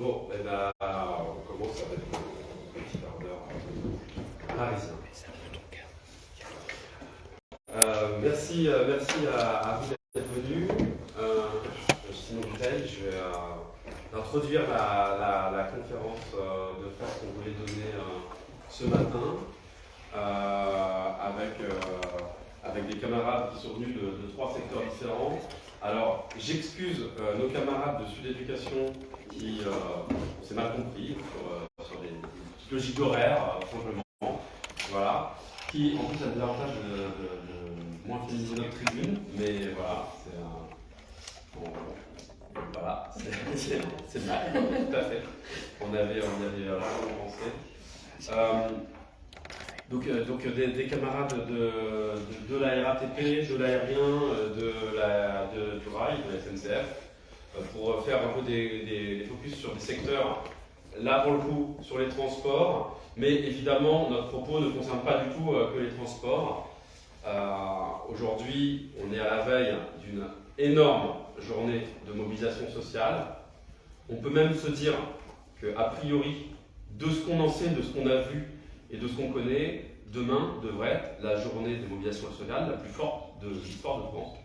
Bon, eh ben, on commence avec le petit quart d'heure parisien. Euh, merci, euh, merci à, vous d'être venus. Euh, je suis Simon Bouteille, je vais euh, introduire la, conférence euh, de presse qu'on voulait donner ce matin avec, avec des camarades qui sont venus de, de trois secteurs différents. Alors, j'excuse nos camarades de Sud Éducation qui, euh, on s'est mal compris sur, euh, sur des, des d'horaire, euh, simplement. Voilà. Qui, en plus, a des avantages de, de- de moins féminiser notre tribune, mais voilà, c'est un. bon, voilà, c'est- mal, tout à fait. On avait, on avait largement pensé. Euh, donc, euh, donc euh, des, des camarades de, de, de la RATP, de l'aérien, de la, de, du rail, de la SNCF, pour faire un peu des focus sur des secteurs, là pour le coup, sur les transports, mais évidemment, notre propos ne concerne pas du tout euh, que les transports. Euh, Aujourd'hui, on est à la veille d'une énorme journée de mobilisation sociale. On peut même se dire que, a priori, de ce qu'on en sait, de ce qu'on a vu et de ce qu'on connaît, demain devrait être la journée de mobilisation sociale la plus forte de l'histoire de France.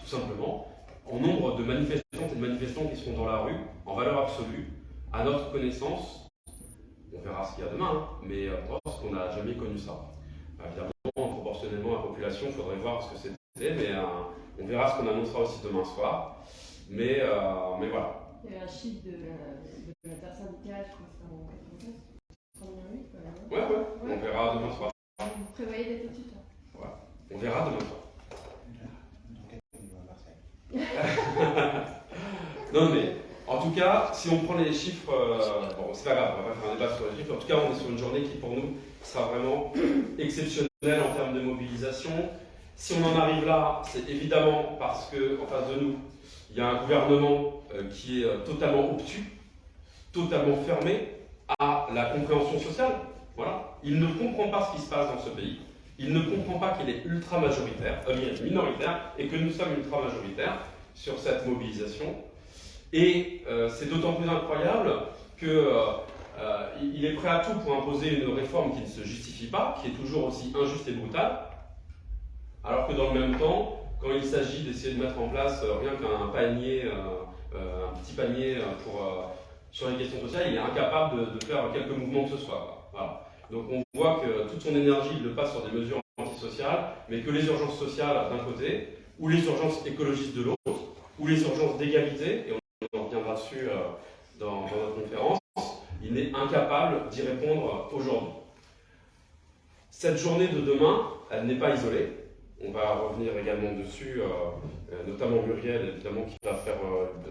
Tout simplement, en nombre de manifestantes et de manifestants qui seront dans la rue, en valeur absolue, à notre connaissance, on verra ce qu'il y a demain, hein, mais euh, qu'on n'a jamais connu ça. Euh, Évidemment, proportionnellement à la population, il faudrait voir ce que c'était, mais euh, on verra ce qu'on annoncera aussi demain soir. Mais, euh, mais voilà. Il y avait un chiffre de, de l'intersyndicale, je crois que c'était en 96, 108 quand même. hein. Ouais, ouais, on verra demain soir. Vous prévoyez d'être au-dessus de ça On verra demain soir. Non, mais si on prend les chiffres, euh, bon, c'est pas grave, on va pas faire un débat sur les chiffres. En tout cas, on est sur une journée qui, pour nous, sera vraiment exceptionnelle en termes de mobilisation. Si on en arrive là, c'est évidemment parce qu'en face de nous, il y a un gouvernement euh, qui est euh, totalement obtus, totalement fermé à la compréhension sociale. Voilà. Il ne comprend pas ce qui se passe dans ce pays. Il ne comprend pas qu'il est ultra majoritaire, euh, minoritaire, et que nous sommes ultra majoritaires sur cette mobilisation. Et euh, c'est d'autant plus incroyable qu'il il est prêt à tout pour imposer une réforme qui ne se justifie pas, qui est toujours aussi injuste et brutale, alors que dans le même temps, quand il s'agit d'essayer de mettre en place euh, rien qu'un panier, euh, euh, un petit panier euh, pour, euh, sur les questions sociales, il est incapable de, faire quelques mouvements que ce soit. Donc on voit que toute son énergie, il le passe sur des mesures antisociales, mais que les urgences sociales d'un côté, ou les urgences écologistes de l'autre, ou les urgences d'égalité, dessus euh, dans, dans notre conférence, il n'est incapable d'y répondre aujourd'hui. Cette journée de demain, elle n'est pas isolée. On va revenir également dessus, euh, euh, notamment Muriel, évidemment, qui va faire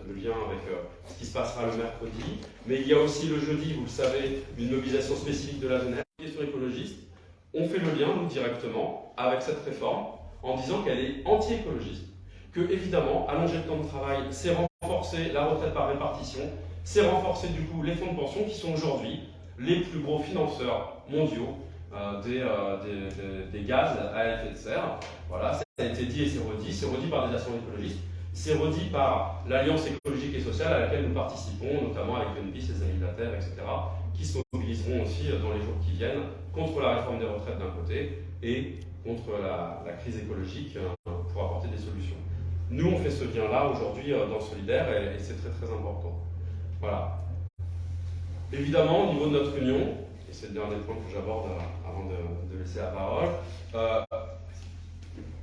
le lien avec ce qui se passera le mercredi. Mais il y a aussi le jeudi, vous le savez, une mobilisation spécifique de la jeunesse. Question écologiste, on fait le lien, nous, directement, avec cette réforme, en disant qu'elle est anti-écologiste. Que, évidemment, allonger le temps de travail, c'est renforcer la retraite par répartition, c'est renforcer, du coup, les fonds de pension qui sont aujourd'hui les plus gros financeurs mondiaux euh, des, euh, des- gaz à effet de serre. Voilà, ça a été dit et c'est redit. C'est redit par des assemblées écologistes. C'est redit par l'Alliance écologique et sociale à laquelle nous participons, notamment avec Greenpeace, les Amis de la Terre, etc., qui se mobiliseront aussi euh, dans les jours qui viennent contre la réforme des retraites d'un côté et contre la, la crise écologique pour apporter des solutions. Nous, on fait ce lien-là aujourd'hui euh, dans Solidaire et, et c'est très très important. Voilà. Évidemment, au niveau de notre union, et c'est le dernier point que j'aborde euh, avant de, laisser la parole, euh,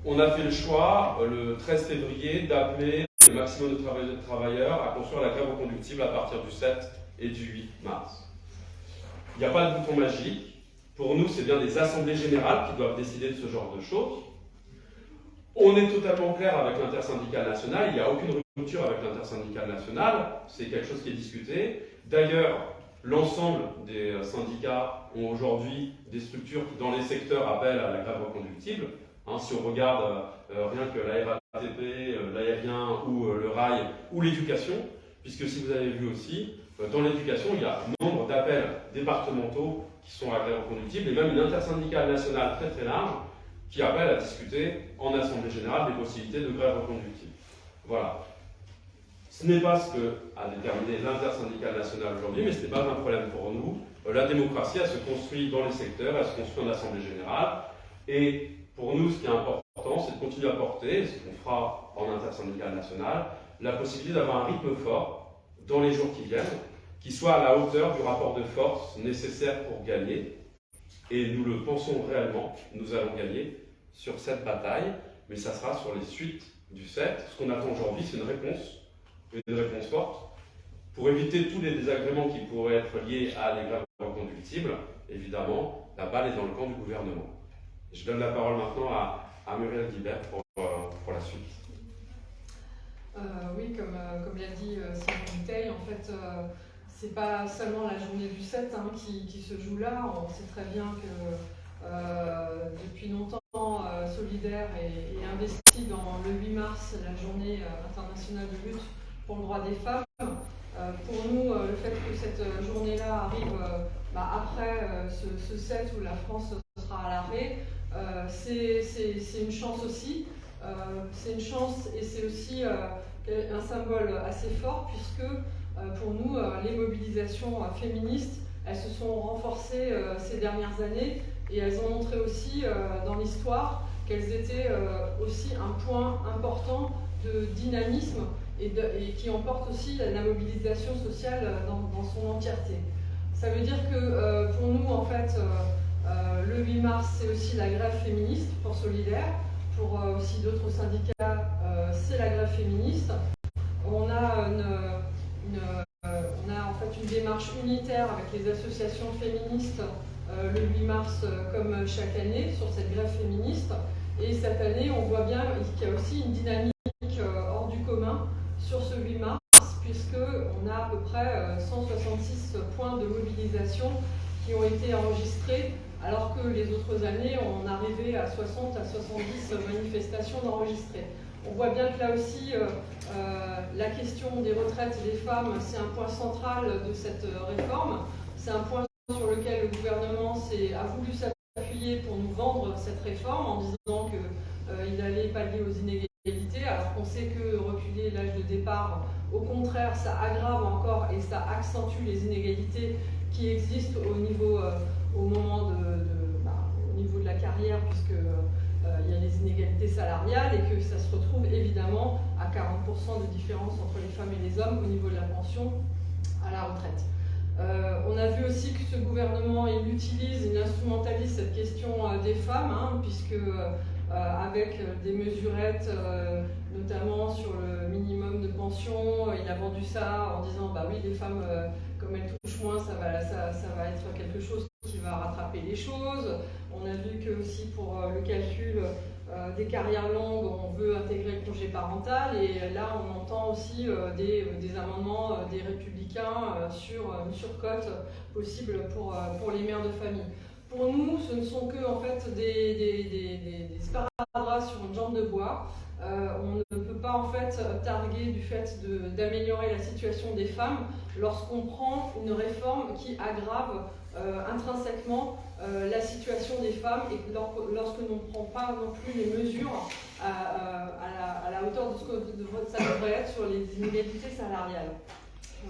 on a fait le choix, le 13 février, d'appeler le maximum de travailleurs à construire la grève reconductible à partir du 7 et du 8 mars. Il n'y a pas de bouton magique. Pour nous, c'est bien des assemblées générales qui doivent décider de ce genre de choses. On est totalement clair avec l'intersyndicale nationale, il n'y a aucune rupture avec l'intersyndicale nationale, c'est quelque chose qui est discuté. D'ailleurs, l'ensemble des syndicats ont aujourd'hui des structures qui, dans les secteurs, appellent à la grève reconductible. Hein, si on regarde euh, rien que la RATP, euh, l'aérien ou euh, le rail ou l'éducation, puisque si vous avez vu aussi, euh, dans l'éducation, il y a nombre d'appels départementaux qui sont à la grève reconductible et même une intersyndicale nationale très très large qui appelle à discuter en Assemblée Générale des possibilités de grève reconductible. Voilà. Ce n'est pas ce que a déterminé l'intersyndicale nationale aujourd'hui, mais ce n'est pas un problème pour nous. La démocratie, elle se construit dans les secteurs, elle se construit en Assemblée générale. Et pour nous, ce qui est important, c'est de continuer à porter, ce qu'on fera en intersyndicale nationale, la possibilité d'avoir un rythme fort dans les jours qui viennent, qui soit à la hauteur du rapport de force nécessaire pour gagner. Et nous le pensons réellement, nous allons gagner sur cette bataille, mais ça sera sur les suites du 7. Ce qu'on attend aujourd'hui, c'est une réponse une réponse forte. Pour éviter tous les désagréments qui pourraient être liés à des grèves reconductibles, évidemment, la balle est dans le camp du gouvernement. Je donne la parole maintenant à, Muriel Guibert pour, euh, pour la suite. Euh, oui, comme, euh, comme l'a dit Simon Bouteille, en fait, c'est pas seulement la journée du 7 hein, qui, qui, se joue là. On sait très bien que depuis longtemps, Solidaire est, investi dans le 8 mars, la journée internationale de lutte pour le droit des femmes. Euh, pour nous, euh, le fait que cette journée-là arrive euh, bah, après ce, 7 où la France sera à l'arrêt, c'est une chance aussi. c'est une chance et c'est aussi un symbole assez fort puisque pour nous, les mobilisations féministes, elles se sont renforcées ces dernières années et elles ont montré aussi dans l'histoire qu'elles étaient aussi un point important de dynamisme et, qui emporte aussi la mobilisation sociale dans, son entièreté. Ça veut dire que euh, pour nous, en fait, euh, euh, le 8 mars, c'est aussi la grève féministe pour Solidaire. Pour aussi d'autres syndicats, c'est la grève féministe. On a, on a en fait une démarche unitaire avec les associations féministes le 8 mars, comme chaque année, sur cette grève féministe. Et cette année, on voit bien qu'il y a aussi une dynamique hors du commun sur ce 8 mars, puisqu'on a à peu près 166 euh, points de mobilisation qui ont été enregistrés, alors que les autres années, on arrivait à 60 à 70 manifestations d'enregistrées. On voit bien que là aussi, euh, euh, la question des retraites des femmes, c'est un point central de cette réforme. C'est un point sur lequel le gouvernement a voulu s'appuyer pour nous vendre cette réforme en disant qu'il allait pallier aux inégalités alors qu'on sait que reculer l'âge de départ, au contraire, ça aggrave encore et ça accentue les inégalités qui existent au niveau, euh, au moment de, bah, de la carrière, puisque euh, il y a les inégalités salariales et que ça se retrouve évidemment à 40% de différence entre les femmes et les hommes au niveau de la pension à la retraite. Euh, on a vu aussi que ce gouvernement il utilise, il instrumentalise cette question des femmes, hein, puisque euh, avec euh, des mesurettes, euh, notamment sur le minimum de pension. Il a vendu ça en disant bah oui, les femmes, comme elles touchent moins, ça va, ça, va être quelque chose qui va rattraper les choses. On a vu que aussi pour le calcul des carrières longues, on veut intégrer le congé parental et là on entend aussi des, amendements des républicains sur une surcote possible pour, pour les mères de famille. Pour nous, ce ne sont que en fait, des, des, sur une jambe de bois. Euh, on ne peut pas en fait targuer du fait d'améliorer la situation des femmes lorsqu'on prend une réforme qui aggrave euh, intrinsèquement euh, la situation des femmes et lorsque l'on ne prend pas non plus les mesures à, à, la, hauteur de ce que ça devrait être sur les inégalités salariales.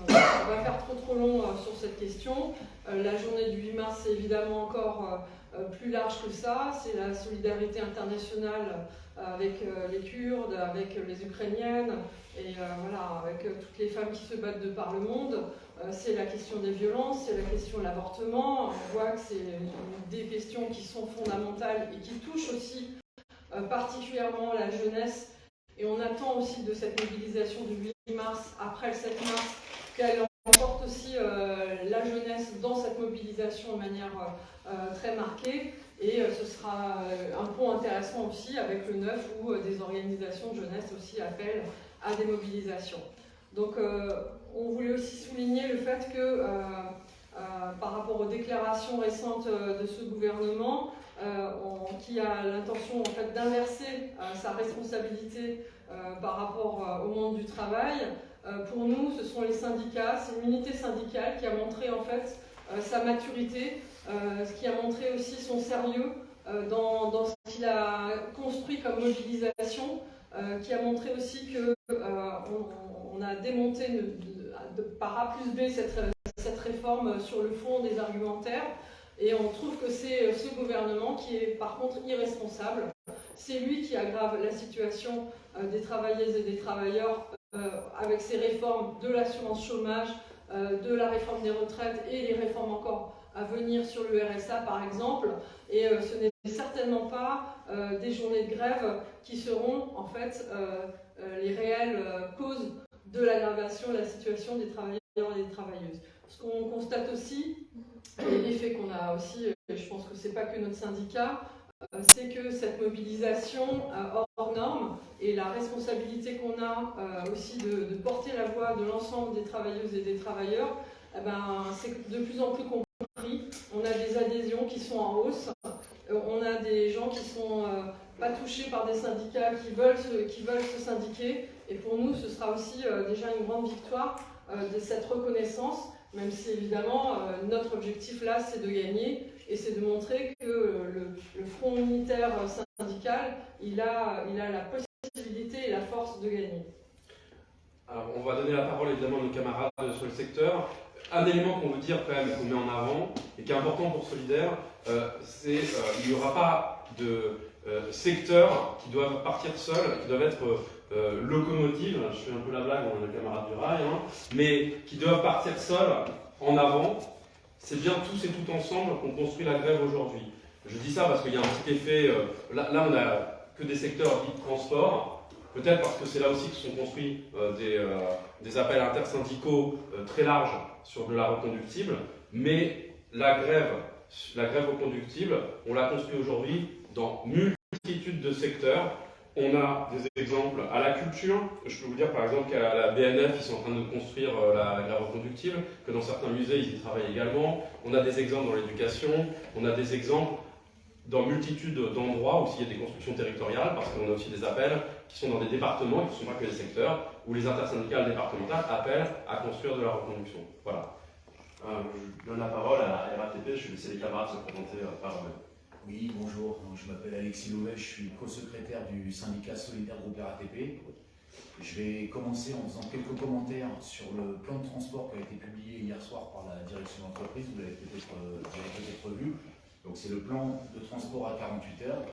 On va faire trop trop long euh, sur cette question. Euh, la journée du 8 mars, c'est évidemment encore euh, plus large que ça. C'est la solidarité internationale avec les Kurdes, avec les Ukrainiennes et voilà, avec toutes les femmes qui se battent de par le monde. C'est la question des violences, c'est la question de l'avortement. On voit que c'est des questions qui sont fondamentales et qui touchent aussi particulièrement la jeunesse. Et on attend aussi de cette mobilisation du 8 mars, après le 7 mars, qu'elle emporte aussi euh, la jeunesse dans cette mobilisation de manière euh, très marquée. Et euh, ce sera un point intéressant aussi avec le 9 où des organisations de jeunesse aussi appellent à des mobilisations. Donc on voulait aussi souligner le fait que par rapport aux déclarations récentes de ce gouvernement, qui a l'intention en fait d'inverser sa responsabilité par rapport au monde du travail, euh, pour nous, ce sont les syndicats, c'est une unité syndicale qui a montré en fait euh, sa maturité, euh, ce qui a montré aussi son sérieux dans, ce qu'il a construit comme mobilisation, qui a montré aussi qu'on on on a démonté par A plus B cette, cette réforme sur le fond des argumentaires. Et on trouve que c'est ce gouvernement qui est par contre irresponsable. C'est lui qui aggrave la situation euh, des travailleuses et des travailleurs euh, avec ses réformes de l'assurance chômage, euh, de la réforme des retraites et les réformes encore à venir sur le RSA par exemple. Et euh, ce n'est certainement pas euh, des journées de grève qui seront en fait euh, euh, les réelles euh, causes de l'aggravation de la situation des travailleurs et des travailleuses. Ce qu'on constate aussi, et l'effet qu'on a aussi, et je pense que c'est pas que notre syndicat, euh, c'est que cette mobilisation euh, hors- norme et la responsabilité qu'on a euh, aussi de, porter la voix de l'ensemble des travailleuses et des travailleurs, eh ben, c'est de plus en plus compris. On a des adhésions qui sont en hausse. On a des gens qui sont euh, pas touchés par des syndicats, qui veulent qui veulent se syndiquer. Et pour nous, ce sera aussi euh, déjà une grande victoire euh, de cette reconnaissance, même si évidemment euh, notre objectif là, c'est de gagner et c'est de montrer que le, front unitaire syndical, il a, il a la possibilité et la force de gagner. Alors, on va donner la parole évidemment à nos camarades sur le secteur. Un élément qu'on veut dire quand même, qu'on met en avant et qui est important pour Solidaire, c'est qu'il n'y aura pas de euh, secteurs qui doivent partir seuls, qui doivent être euh, locomotives. Je fais un peu la blague, on a le camarade du rail, hein, mais qui doivent partir seuls en avant. C'est bien tous et tout ensemble qu'on construit la grève aujourd'hui. Je dis ça parce qu'il y a un petit effet. euh, là, on a que des secteurs dits transport. Peut-être parce que c'est là aussi que sont construits euh, des, des appels intersyndicaux très larges sur de la reconductible. Mais la grève, la grève reconductible, on l'a construit aujourd'hui dans multitude de secteurs. On a des exemples à la culture. Je peux vous dire par exemple qu'à la BNF, ils sont en train de construire euh, la grève reconductible, que dans certains musées, ils y travaillent également. On a des exemples dans l'éducation. On a des exemples dans multitude d'endroits où il y a des constructions territoriales, parce qu'on a aussi des appels qui sont dans des départements, qui ne sont pas que des secteurs, où les intersyndicales départementales appellent à construire de la reconduction. Voilà. Euh, je donne la parole à RATP, je vais laisser les camarades se présenter euh, par eux-mêmes. Oui, bonjour, je m'appelle Alexis Louvet, je suis co-secrétaire du syndicat solidaire groupe RATP. Je vais commencer en faisant quelques commentaires sur le plan de transport qui a été publié hier soir par la direction d'entreprise, vous l'avez peut-être euh, vu. Donc c'est le plan de transport à 48 heures.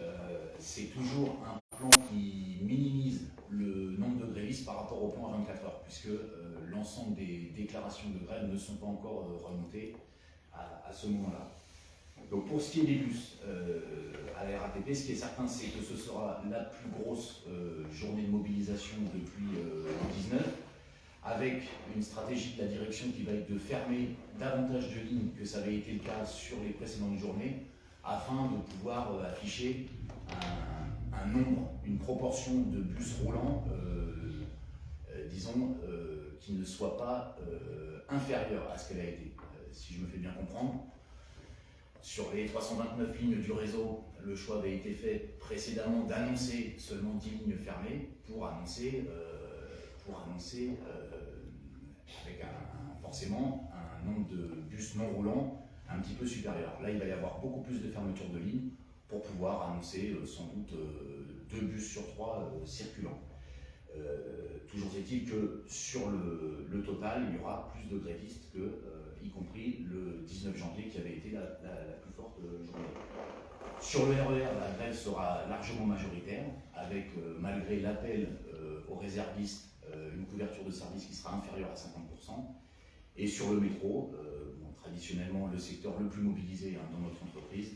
Euh, c'est toujours un plan qui minimise le nombre de grévistes par rapport au plan à 24 heures, puisque euh, l'ensemble des déclarations de grève ne sont pas encore remontées à ce moment-là. Donc pour ce qui est des bus euh, à la RATP, ce qui est certain, c'est que ce sera la plus grosse euh, journée de mobilisation depuis euh, le 19, avec une stratégie de la direction qui va être de fermer davantage de lignes que ça avait été le cas sur les précédentes journées, afin de pouvoir euh, afficher un, un nombre, une proportion de bus roulants, disons, qui ne soit pas inférieure à ce qu'elle a été, si je me fais bien comprendre. Sur les 329 lignes du réseau, le choix avait été fait précédemment d'annoncer seulement 10 lignes fermées pour annoncer, euh, euh, avec forcément un nombre de bus non roulants un petit peu supérieur. Là, il va y avoir beaucoup plus de fermetures de lignes pour pouvoir annoncer euh, sans doute deux bus sur trois circulants. Toujours est-il que sur le, total, il y aura plus de grévistes que, y compris le 19 janvier qui avait été la, plus forte euh, journée. Sur le RER, la grève sera largement majoritaire, avec euh, malgré l'appel euh, aux réservistes, une couverture de service qui sera inférieure à 50%. Et sur le métro, traditionnellement le secteur le plus mobilisé hein, dans notre entreprise,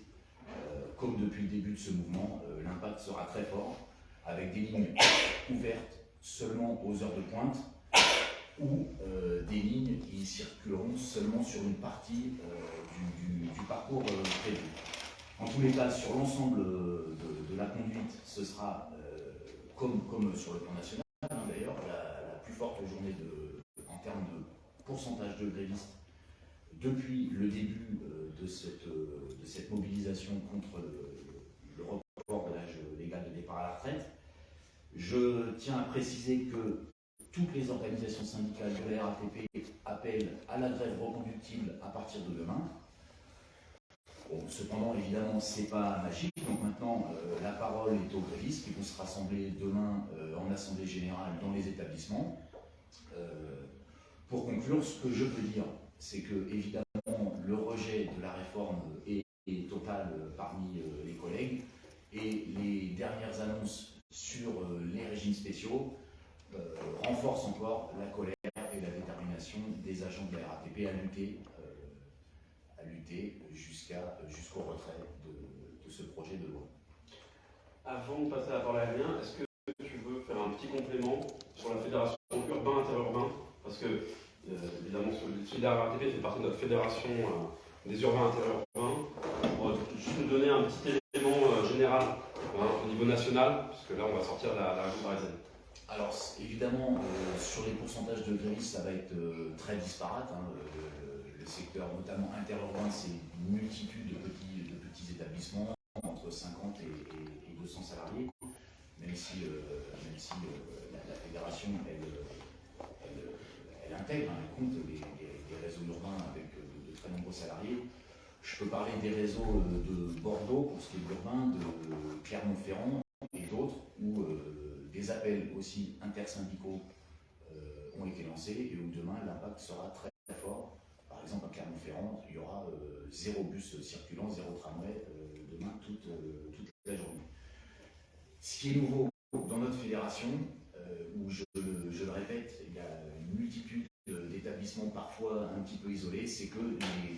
comme depuis le début de ce mouvement, l'impact sera très fort, avec des lignes ouvertes seulement aux heures de pointe ou des lignes qui circuleront seulement sur une partie euh, du, parcours euh, prévu. En tous les cas, sur l'ensemble euh, de, la conduite, ce sera comme, sur le plan national, hein, d'ailleurs, la, plus forte journée de, en termes de pourcentage de grévistes depuis le début de, cette, de cette mobilisation contre le, le report de l'âge légal de départ à la retraite. Je tiens à préciser que toutes les organisations syndicales de la appellent à la grève reconductible à partir de demain. Bon, cependant, évidemment, c'est pas magique. Donc maintenant, euh, la parole est aux grévistes qui vont se rassembler demain euh, en assemblée générale dans les établissements. Euh, pour conclure, ce que je peux dire, c'est que évidemment le rejet de la réforme est, total parmi les collègues et les dernières annonces sur les régimes spéciaux euh, renforcent encore la colère et la détermination des agents de la RATP à lutter, euh, à lutter jusqu'au retrait de, ce projet de loi. Avant de passer à la parole à est-ce que tu veux faire un petit complément sur la fédération urbain-interurbain Parce que, euh, évidemment, la RATP fait partie de notre fédération des urbains interurbains. On juste nous donner un petit élément général hein, au niveau national, parce que là, on va sortir de la, la région parisienne. Alors évidemment, euh, sur les pourcentages de grévistes, ça va être euh, très disparate. hein. Le, secteur, notamment interurbain, c'est une multitude de petits, établissements, entre 50 et, et- et 200 salariés, même si, euh, même si la, fédération, elle, intègre, hein, elle compte les, les- les réseaux urbains avec de, très nombreux salariés. Je peux parler des réseaux de Bordeaux pour ce qui est de l'urbain, de Clermont-Ferrand et d'autres où des appels aussi intersyndicaux euh, ont été lancés et où demain l'impact sera très, très fort. Par exemple, à Clermont-Ferrand, il y aura euh, zéro bus circulant, zéro tramway euh, demain toute, toute la journée. Ce qui est nouveau dans notre fédération, où je, le- répète, il y a une multitude d'établissements parfois un petit peu isolés, c'est que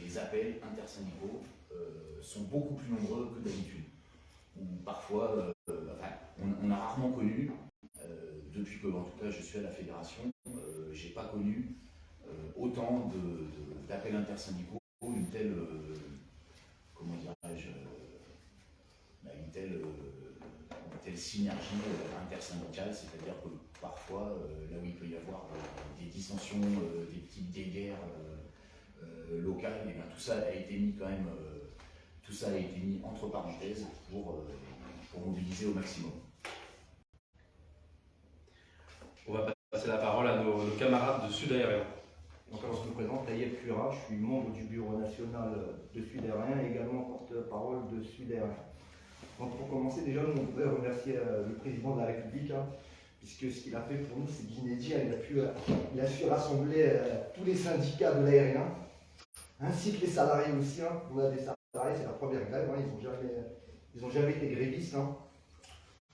les, appels intersyndicaux sont beaucoup plus nombreux que d'habitude. Parfois, on, a rarement connu, que en tout cas je suis à la fédération, euh, j'ai pas connu euh, autant d'appels intersyndicaux, une telle, euh, comment dirais-je, euh, bah, une telle, une telle synergie intersyndicale, c'est-à-dire que parfois, là où il peut y avoir des dissensions, des petites guerres euh, locales, et bien, tout ça a été mis quand même, tout ça a été mis entre parenthèses pour, pour mobiliser au maximum. On va passer la parole à nos, camarades de Sud Aérien. Donc, alors, je me présente, Taïeb Cuira, je suis membre du bureau national de Sud Aérien et également porte-parole de Sud Aérien. Donc, pour commencer, déjà, nous, on voudrait remercier euh, le président de la République, hein, puisque ce qu'il a fait pour nous, c'est inédit. hein. Il a euh, il a su rassembler euh, tous les syndicats de l'aérien, ainsi que les salariés aussi. hein. On a des salariés, c'est la première grève, ils n'ont jamais, jamais été grévistes.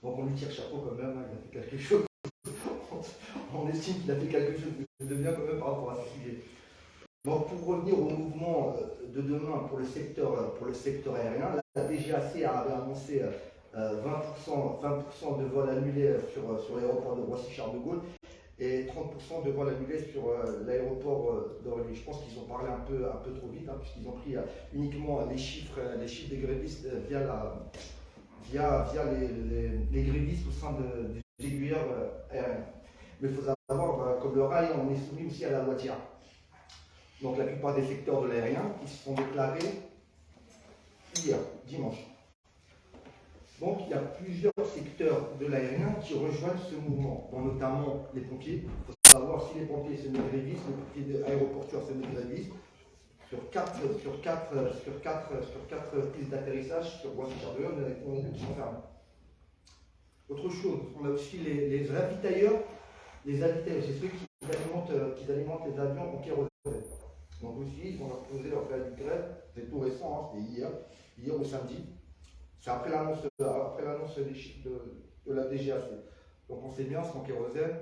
Donc, on lui tire chapeau quand même, il a fait quelque chose. On estime qu'il a fait quelque chose de bien quand même par rapport à ce sujet. Donc pour revenir au mouvement euh, de demain pour le secteur, euh, pour le secteur aérien, la DGAC avait annoncé euh, 20%, 20 de vols annulés sur, sur l'aéroport de Roissy-Charles de Gaulle et 30% de vols annulés sur l'aéroport d'Orly. Je pense qu'ils ont parlé un peu, un peu trop vite, hein, puisqu'ils ont pris uniquement les chiffres, les chiffres des grévistes via, la, via, via les, les, grévistes au sein de- des aiguilleurs aériens. Mais il faut bah, comme le rail, on est soumis aussi à la loi TIA. Donc la plupart des secteurs de l'aérien qui se sont déclarés hier, dimanche. Donc il y a plusieurs secteurs de l'aérien qui rejoignent ce mouvement, dont notamment les pompiers. Il faut savoir si les pompiers se grévistes, les pompiers aéroportuaires se grévistes. Sur quatre, sur quatre, sur quatre, sur quatre pistes d'atterrissage sur Roissy-Charles on a deux qui sont. Autre chose, on a aussi les, les ravitailleurs. Les ravitailleurs, c'est ceux qui alimentent, euh, qui alimentent les avions en kérosène. Donc aussi, ils vont leur poser leur de grève. C'est tout récent, hein, c'était hier, hier au samedi. C'est après l'annonce après l'annonce des chiffres de, la DGAC. Donc on sait bien, sans kérosène,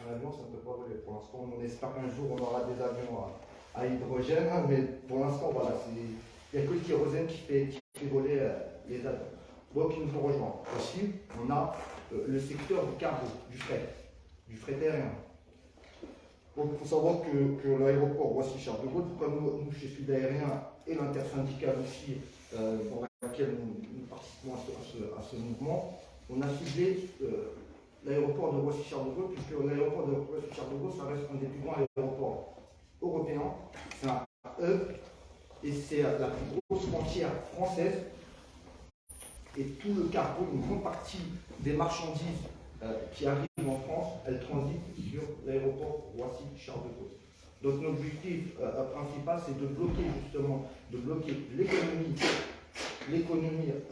un avion, ça ne peut pas voler. Pour l'instant, on espère qu'un jour, on aura des avions à, hydrogène, hein, mais pour l'instant, voilà, il n'y a que le kérosène qui fait, qui fait voler euh, les avions. Donc ils nous ont rejoints. Aussi, on a euh, le secteur du cargo, du fret, du fret aérien. Donc il faut savoir que, l'aéroport Roissy-Charles de Gaulle, comme nous, nous, chez Sud Aérien et l'intersyndicale aussi, euh, dans laquelle nous, participons à ce, mouvement, on a ciblé euh, l'aéroport de Roissy-Charles de Gaulle, puisque l'aéroport de Roissy-Charles de Gaulle, ça reste un des plus grands aéroports européens. C'est un hub et c'est la plus grosse frontière française et tout le cargo, une grande partie des marchandises euh, qui arrivent elles transitent sur l'aéroport Roissy-Charles de Gaulle. Donc notre objectif euh, principal, c'est de bloquer justement, de bloquer l'économie,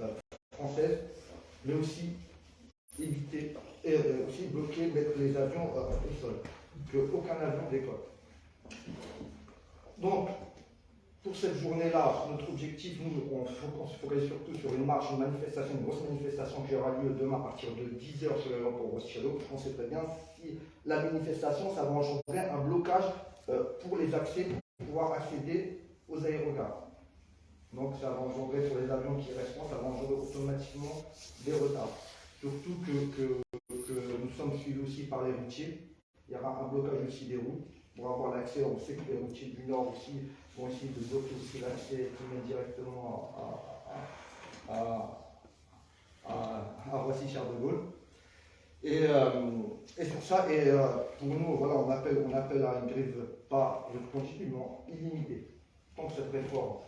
euh, françaises, mais aussi éviter, et euh, aussi bloquer, mettre les avions au sol, qu'aucun avion décolle. Donc, pour cette journée-là, notre objectif, nous, on, se focalise surtout sur une marche, une manifestation, une grosse manifestation qui aura lieu demain à partir de 10h sur l'aéroport Rothschild. On sait très bien si la manifestation, ça va engendrer un blocage euh, pour les accès, pour pouvoir accéder aux aérogares. Donc ça va engendrer sur les avions qui resteront, ça va engendrer automatiquement des retards. Surtout que nous sommes suivis aussi par les routiers. Il y aura un blocage aussi des routes pour avoir l'accès. On sait que les routiers du Nord aussi vont essayer de bloquer aussi l'accès directement à, à, à, à Roissy-Charles de Gaulle. Et, euh, et sur ça, et euh, pour nous, voilà, on appelle, on appelle à une grève pas continuellement illimitée. Tant que cette réforme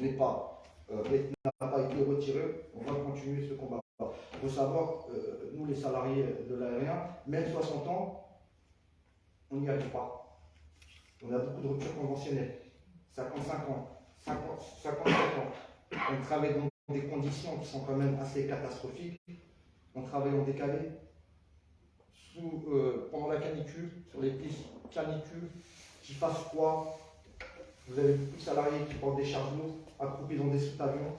n'est pas, euh, n'a pas été retirée, on va continuer ce combat. Il faut savoir, euh, nous les salariés de l'aérien, même 60 ans, on n'y arrive pas. On a beaucoup de ruptures conventionnelles. 55 ans, 50, 57 ans. On travaille dans des conditions qui sont quand même assez catastrophiques. On travaille en décalé. Sous, euh, pendant la canicule, sur les pistes canicules, qui fasse froid. Vous avez beaucoup de salariés qui portent des charges lourdes, accroupis dans des sous-avions.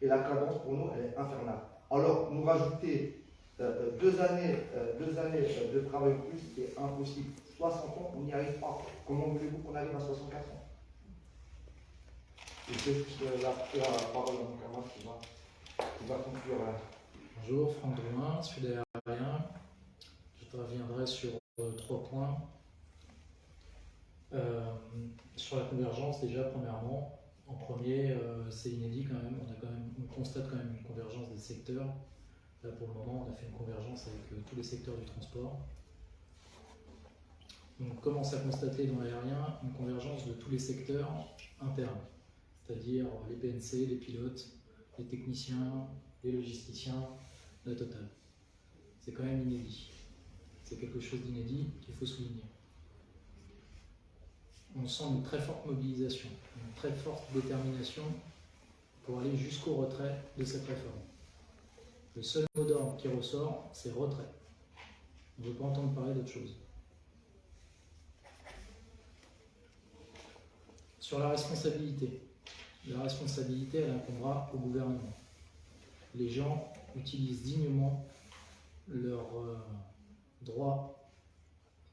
Et la cadence, pour nous, elle est infernale. Alors, nous rajouter euh, deux années, euh, deux années de travail plus, c'est impossible. 60 ans, on n'y arrive pas. Comment voulez-vous qu'on arrive à 64 ans? Et c'est la, la parole à mon camarade qui va, qui va conclure. Bonjour, Franck Drouin, sud-aérien. Je reviendrai sur euh, trois points. Euh, sur la convergence, déjà, premièrement, en premier, euh, c'est inédit quand même. On, constate quand même une convergence des secteurs. Là, pour le moment, on a fait une convergence avec tous les secteurs du transport. On commence à constater dans l'aérien une convergence de tous les secteurs internes, c'est-à-dire les PNC, les pilotes, les techniciens, les logisticiens, la totale. C'est quand même inédit. C'est quelque chose d'inédit qu'il faut souligner. On sent une très forte mobilisation, une très forte détermination pour aller jusqu'au retrait de cette réforme. Le seul mot d'ordre qui ressort, c'est retrait. On ne veut pas entendre parler d'autre chose. Sur la responsabilité. La responsabilité, elle incombera au gouvernement. Les gens utilisent dignement leur euh, droit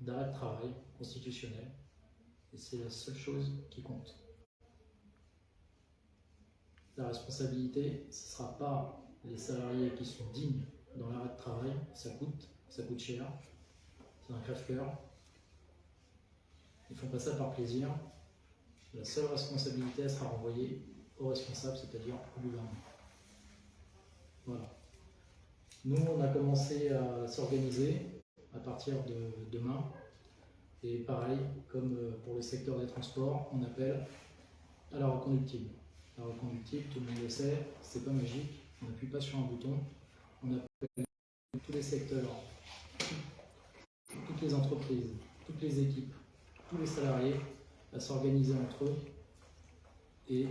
d'arrêt de travail constitutionnel. Et c'est la seule chose qui compte. La responsabilité, ce ne sera pas les salariés qui sont dignes dans l'arrêt de travail. Ça coûte, ça coûte cher. C'est un crève-cœur. Ils font pas ça par plaisir. La seule responsabilité sera renvoyée aux responsables, c'est-à-dire au gouvernement. Voilà. Nous, on a commencé à s'organiser à partir de demain. Et pareil, comme euh, pour le secteur des transports, on appelle à la reconductible. La reconductible, tout le monde le sait, c'est pas magique. On n'appuie pas sur un bouton. On appelle tous les secteurs, toutes les entreprises, toutes les équipes, tous les salariés à s'organiser entre eux et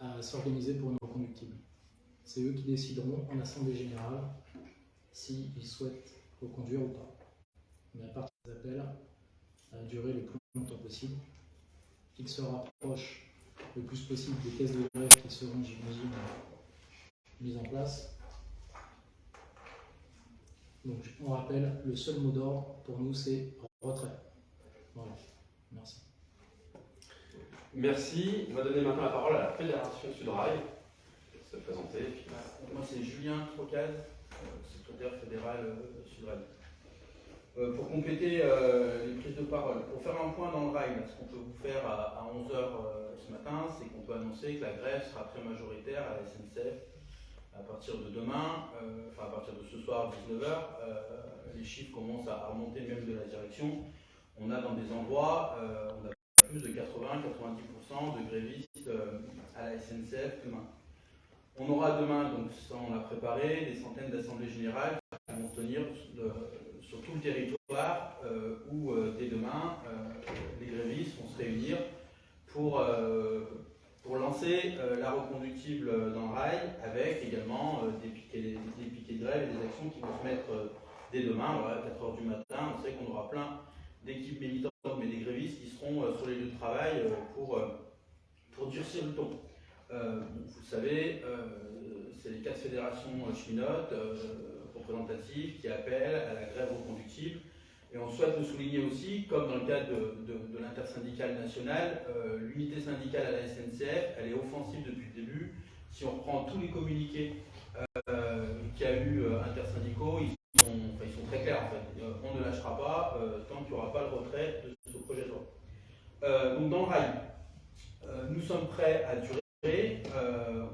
à s'organiser pour une reconductible. C'est eux qui décideront en assemblée générale s'ils souhaitent reconduire ou pas. Mais à partir des appels, à durer le plus longtemps possible, qu'ils se rapprochent le plus possible des caisses de grève qui seront, j'imagine, mises en place. Donc on rappelle, le seul mot d'ordre pour nous c'est retrait. Voilà. Merci. Merci. On va donner maintenant la parole à la Fédération Sudrail. Se présenter. Moi, c'est Julien Trocaz, euh, secrétaire fédéral euh, Sudrail. Euh, pour compléter les prises de parole, pour faire un point dans le rail, ce qu'on peut vous faire à, à 11h euh, ce matin, c'est qu'on peut annoncer que la grève sera très majoritaire à la SNCF à partir de demain, enfin à partir de ce soir 19h. les chiffres commencent à remonter même de la direction. On a dans des endroits, on a plus de 80-90% de grévistes à la SNCF demain. On aura demain, donc on l'a préparé, des centaines d'assemblées générales qui vont tenir de, sur tout le territoire euh, où euh, dès demain euh, les grévistes vont se réunir pour, pour lancer euh, la reconductible dans le rail avec également euh, des, piquets, des, piquets de grève et des actions qui vont se mettre euh, dès demain, à 4h du matin. On sait qu'on aura plein d'équipes militantes, mais des grévistes qui seront euh, sur les lieux de travail euh, pour, euh, pour durcir le ton. Vous le savez, c'est les quatre fédérations cheminotes représentatives qui appellent à la grève reconductible. Et on souhaite le souligner aussi, comme dans le cadre de, l'intersyndicale nationale, l'unité syndicale à la SNCF, elle est offensive depuis le début. Si on reprend tous les communiqués euh, qu'il y a eu intersyndicaux, ils ils sont très clairs en fait. Euh, on ne lâchera pas euh, tant qu'il n'y aura pas le retrait de ce projet de loi. Euh, donc dans le rail, nous sommes prêts à durer.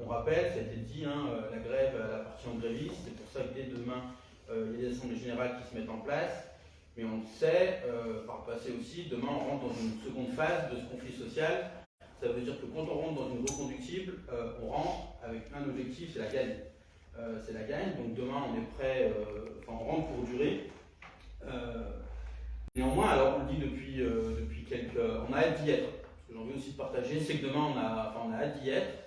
On rappelle, ça a été dit, hein, la grève elle appartient aux grévistes. C'est pour ça que dès demain, il y a des assemblées générales qui se mettent en place. Mais on le sait, par le passé aussi, demain on rentre dans une seconde phase de ce conflit social. Ça veut dire que quand on rentre dans une reconductible, euh, on rentre avec un objectif, c'est la gagne. Euh, c'est la gagne, donc demain on est prêt, euh, enfin on rentre pour durer. Euh, néanmoins, alors on le dit depuis, depuis quelques... On a hâte d'y être. Ce que j'ai envie aussi de partager, c'est que demain on a, on a hâte d'y être.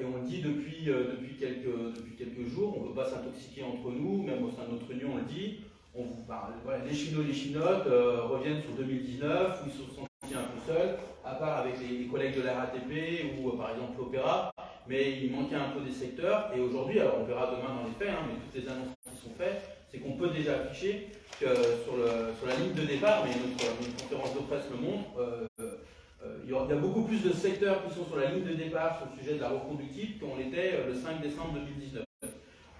Et on le dit depuis, depuis, quelques, depuis quelques jours, on ne veut pas s'intoxiquer entre nous, même au sein de notre union on le dit. On, parle- voilà, les chinois, les chinotes reviennent sur 2019, où ils se sont sentis un peu seuls, à part avec les, collègues de la RATP ou par exemple l'Opéra, mais il manquait un peu des secteurs. Et aujourd'hui, alors on verra demain dans les faits, hein, mais toutes les annonces qui sont faites, c'est qu'on peut déjà afficher que sur, le, sur la ligne de départ, mais notre, notre conférence de presse le montre, euh, euh, il y a beaucoup plus de secteurs qui sont sur la ligne de départ sur le sujet de la reconductible qu'on l'était euh, le 5 décembre 2019.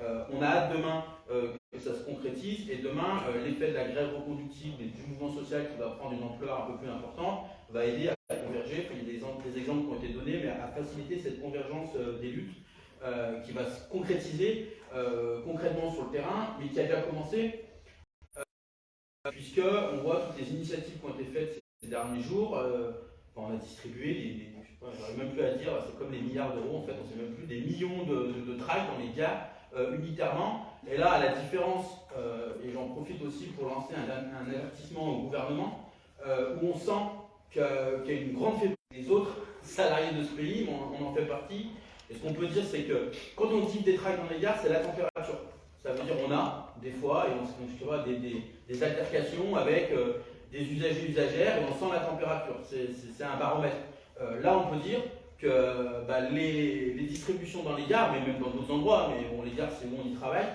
Euh, on a hâte demain euh, que ça se concrétise et demain, euh, l'effet de la grève reconductible et du mouvement social qui va prendre une ampleur un peu plus importante va aider à converger. Il y a des, exemples- qui ont été donnés, à faciliter cette convergence euh, des luttes euh, qui va se concrétiser euh, concrètement sur le terrain, mais qui a déjà commencé puisque on voit toutes les initiatives qui ont été faites ces derniers jours. enfin, on a distribué des, des- même plus à dire, c'est comme les milliards d'euros en fait, on sait même plus, des millions de, de, tracts dans les gares euh, unitairement. Et là, à la différence, et j'en profite aussi pour lancer un, avertissement au gouvernement, où on sent qu'il y a une grande faiblesse des autres salariés de ce pays, on, en fait partie. Et ce qu'on peut dire, c'est que quand on dit des tracts dans les gares, c'est la température. Ça veut dire on a des fois, et on, vois, des, des, des altercations avec euh, des usagers usagères, et on sent la température. C'est- un baromètre. Euh, là, on peut dire que bah, les, les distributions dans les gares, mais même dans d'autres endroits, mais bon, les gares, c'est où on y travaille,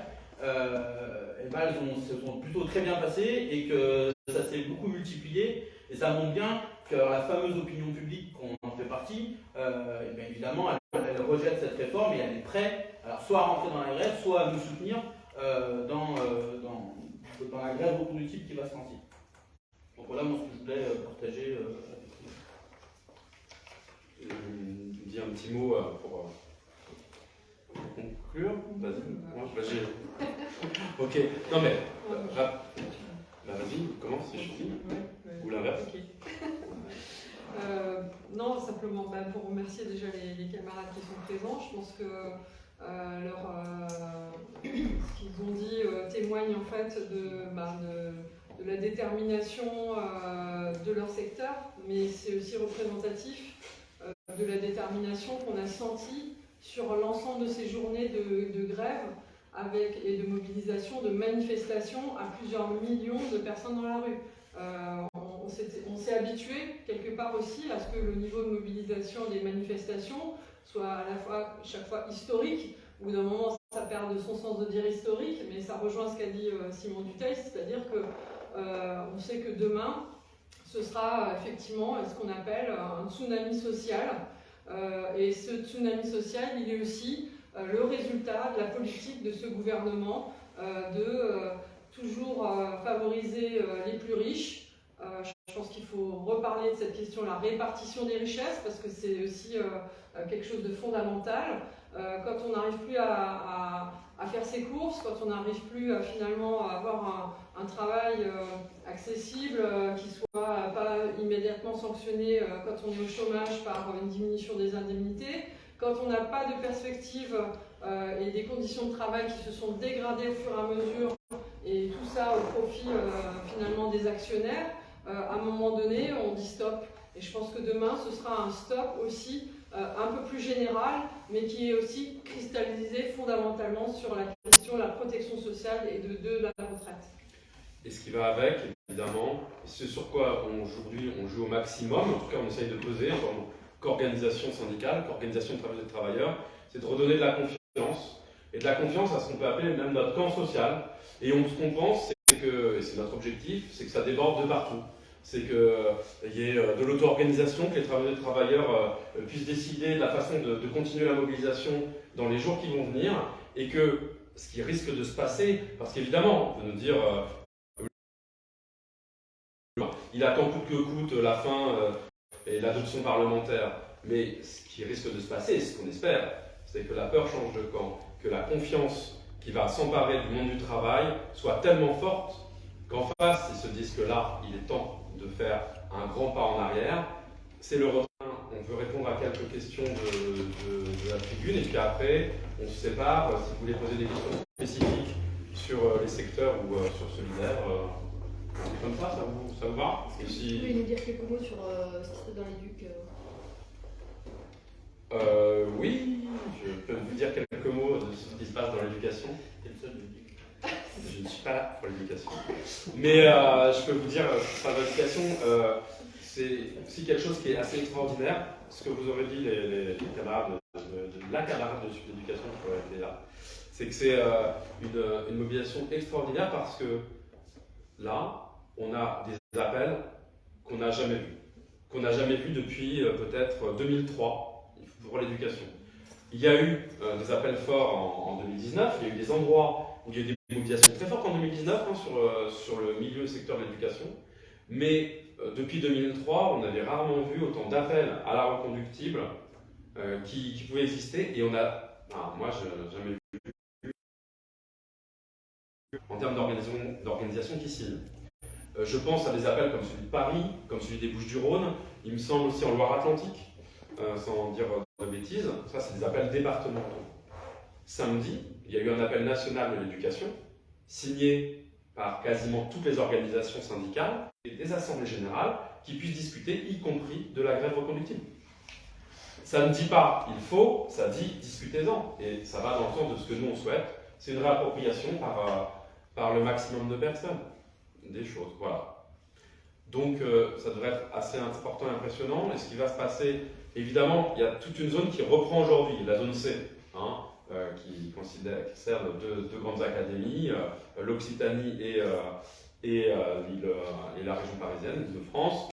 euh, eh ben, elles ont- se sont plutôt très bien passées et que ça s'est beaucoup multiplié. Et ça montre bien que la fameuse opinion publique, qu'on partie, euh, eh bien, évidemment, elle, elle rejette cette réforme et elle est prête, alors soit à rentrer dans la grève, soit à nous soutenir euh, dans, euh, dans, dans la grève reconductible qui va se lancer. Donc voilà moi, ce que je voulais partager euh, avec vous. Je dis un petit mot euh, pour euh, conclure. Vas-y. Ouais, j'ai- ok. Non mais, bah, vas-y, commence si je ouais. Ou l'inverse. Euh, non, simplement bah, pour remercier déjà les, camarades qui sont présents. Je pense que euh, euh, ce qu'ils ont dit témoigne en fait de, de la détermination de leur secteur, mais c'est aussi représentatif de la détermination qu'on a sentie sur l'ensemble de ces journées de, de grève avec, et de mobilisation, de manifestation à plusieurs millions de personnes dans la rue. Euh, on, s'est- habitué quelque part aussi à ce que le niveau de mobilisation des manifestations soit à la fois chaque fois historique, ou d'un moment ça perd de son sens de dire historique, mais ça rejoint ce qu'a dit euh, Simon Duteil, c'est-à-dire que euh, on sait que demain ce sera euh, effectivement ce qu'on appelle un tsunami social, et ce tsunami social, il est aussi le résultat de la politique de ce gouvernement de toujours euh, favoriser euh, les plus riches. Euh, je pense qu'il faut reparler de cette question, la répartition des richesses, parce que c'est aussi quelque chose de fondamental. Quand on n'arrive plus à, à- à faire ses courses, quand on n'arrive plus à finalement avoir un, travail accessible, qui soit pas immédiatement sanctionné quand on est au chômage par une diminution des indemnités, quand on n'a pas de perspective et des conditions de travail qui se sont dégradées au fur et à mesure, et tout ça au profit euh, finalement des actionnaires, euh, à un moment donné, on dit stop. Et je pense que demain, ce sera un stop aussi euh, un peu plus générale, mais qui est aussi cristallisée fondamentalement sur la question de la protection sociale et de, la retraite. Et ce qui va avec, évidemment, ce sur quoi aujourd'hui on joue au maximum, en tout cas on essaye de peser en tant qu'organisation syndicale, qu'organisation de travailleurs, c'est de redonner de la confiance, et de la confiance à ce qu'on peut appeler même notre camp social. Et on, ce qu'on pense, c'est que, et c'est notre objectif, c'est que ça déborde de partout. C'est qu'il y ait euh, de l'auto-organisation, que les travailleurs euh, puissent décider de la façon de, continuer la mobilisation dans les jours qui vont venir, et que ce qui risque de se passer, parce qu'évidemment, on peut nous dire, euh, il attend coûte que coûte la fin euh, et l'adoption parlementaire. Mais ce qui risque de se passer, ce qu'on espère, c'est que la peur change de camp, que la confiance qui va s'emparer du monde du travail soit tellement forte qu'en face, ils se disent que là, il est temps de faire un grand pas en arrière. C'est le retrait. On veut répondre à quelques questions de, de- de la tribune et puis après, on se sépare. Si vous voulez poser des questions spécifiques sur euh, les secteurs ou euh, sur solidaire, euh, c'est comme ça, ça vous, ça vous va? Et Vous si- pouvez nous dire quelques mots sur euh, ce qui se passe dans l'éduc euh, Euh, oui, je peux vous dire quelques mots de ce qui se passe dans l'éducation. Je ne suis pas là pour l'éducation. Mais euh, je peux vous dire, euh, ça l'éducation, euh, c'est aussi quelque chose qui est assez extraordinaire. Ce que vous aurez dit, les, les- les camarades de, de- de la camarade de l'éducation qui aurait été là, c'est que c'est une, une mobilisation extraordinaire parce que là, on a des appels qu'on n'a jamais vus. Qu'on n'a jamais vus depuis peut-être 2003 pour l'éducation. Il y a eu euh, des appels forts en, en 2019, il y a eu des endroits où il y a eu des mobilisations très fortes en 2019 hein, sur, euh, sur le milieu secteur de l'éducation. Mais euh, depuis 2003, on avait rarement vu autant d'appels à la reconductible euh, qui, pouvaient exister. Et on a, moi, je jamais vu en termes d'organisation qui signent. Euh, je pense à des appels comme celui de Paris, comme celui des Bouches-du-Rhône, il me semble aussi en Loire-Atlantique, euh, sans dire de bêtises. Ça, c'est des appels départementaux. Samedi, il y a eu un appel national de l'éducation, signé par quasiment toutes les organisations syndicales et des assemblées générales qui puissent discuter, y compris de la grève reconductible. Ça ne dit pas il faut, ça dit discutez-en. Et ça va dans le sens de ce que nous on souhaite. C'est une réappropriation par, euh, par le maximum de personnes des choses. Voilà. Donc euh, ça devrait être assez important et impressionnant. Et ce qui va se passer, évidemment, il y a toute une zone qui reprend aujourd'hui, la zone C, hein, euh, qui, considère, qui sert de deux, grandes académies, euh, l'Occitanie et, euh, et, et la région parisienne, de France.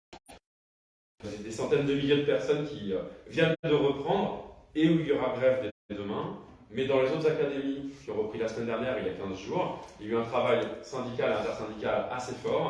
Des, centaines de milliers de personnes qui viennent de reprendre et où il y aura grève dès demain. Mais dans les autres académies qui ont repris la semaine dernière, il y a 15 jours, il y a eu un travail syndical et intersyndical assez fort.